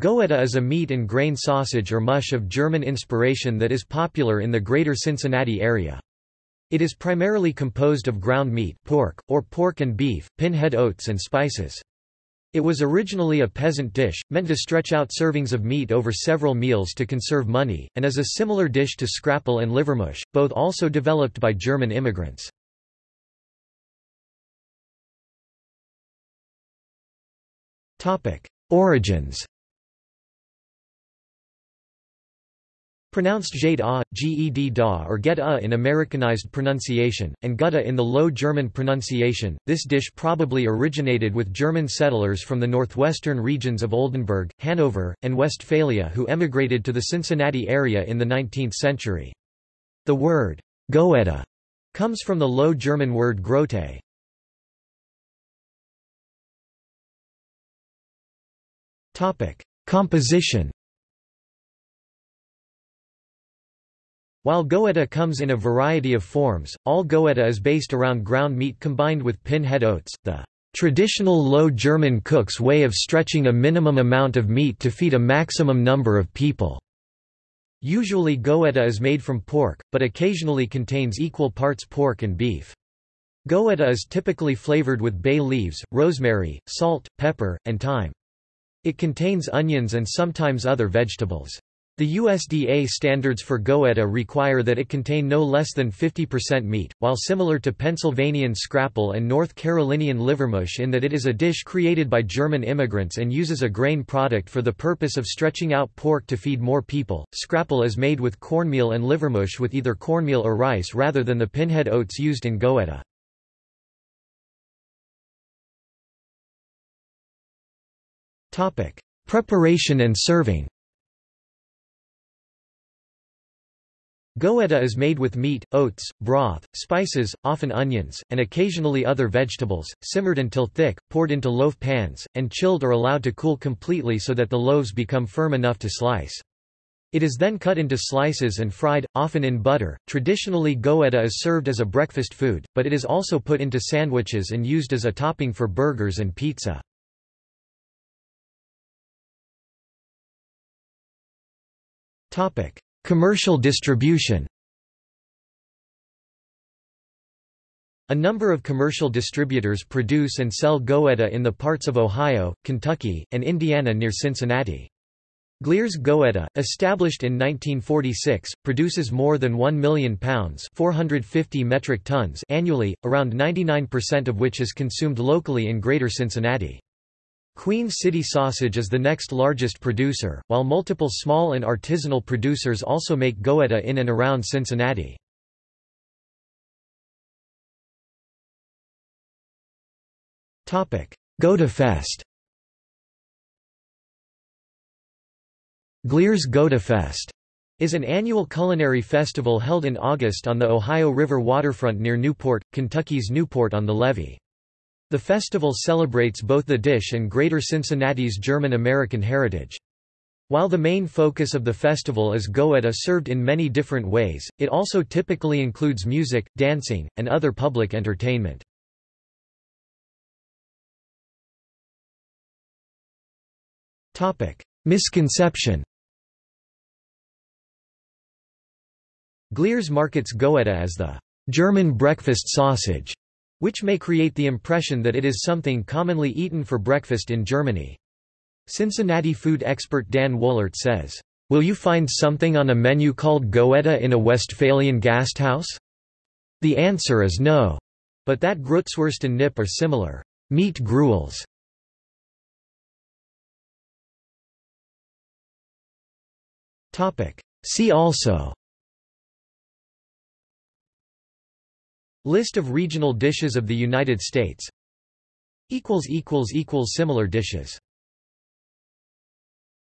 Goetta is a meat and grain sausage or mush of German inspiration that is popular in the greater Cincinnati area. It is primarily composed of ground meat pork, or pork and beef, pinhead oats and spices. It was originally a peasant dish, meant to stretch out servings of meat over several meals to conserve money, and is a similar dish to scrapple and livermush, both also developed by German immigrants. Origins Pronounced jade a, ged da or get a in Americanized pronunciation, and gutta in the Low German pronunciation, this dish probably originated with German settlers from the northwestern regions of Oldenburg, Hanover, and Westphalia who emigrated to the Cincinnati area in the 19th century. The word goetta comes from the Low German word grote. Composition While goetta comes in a variety of forms, all goetta is based around ground meat combined with pinhead oats, the traditional Low German cook's way of stretching a minimum amount of meat to feed a maximum number of people. Usually goetta is made from pork, but occasionally contains equal parts pork and beef. Goetta is typically flavored with bay leaves, rosemary, salt, pepper, and thyme. It contains onions and sometimes other vegetables. The USDA standards for goetta require that it contain no less than 50% meat, while similar to Pennsylvanian scrapple and North Carolinian livermush in that it is a dish created by German immigrants and uses a grain product for the purpose of stretching out pork to feed more people. Scrapple is made with cornmeal and livermush with either cornmeal or rice rather than the pinhead oats used in goetta. Preparation and serving Goetta is made with meat, oats, broth, spices, often onions, and occasionally other vegetables, simmered until thick, poured into loaf pans, and chilled or allowed to cool completely so that the loaves become firm enough to slice. It is then cut into slices and fried, often in butter. Traditionally, goetta is served as a breakfast food, but it is also put into sandwiches and used as a topping for burgers and pizza. Topic: Commercial distribution A number of commercial distributors produce and sell goetta in the parts of Ohio, Kentucky, and Indiana near Cincinnati. Glier's Goetta, established in 1946, produces more than 1 million pounds 450 metric tons annually, around 99% of which is consumed locally in Greater Cincinnati. Queen City Sausage is the next largest producer, while multiple small and artisanal producers also make goetta in and around Cincinnati. Fest. Glier's Goetta Fest is an annual culinary festival held in August on the Ohio River waterfront near Newport, Kentucky's Newport on the Levee. The festival celebrates both the dish and Greater Cincinnati's German-American heritage. While the main focus of the festival is goetta served in many different ways, it also typically includes music, dancing, and other public entertainment. Misconception Glier's markets goetta as the German breakfast sausage which may create the impression that it is something commonly eaten for breakfast in Germany. Cincinnati food expert Dan Woellert says, "'Will you find something on a menu called Goetta in a Westphalian Gasthaus?' The answer is no. But that Grützwurst and Knipp are similar. Meat gruels. See also List of regional dishes of the United States. Similar dishes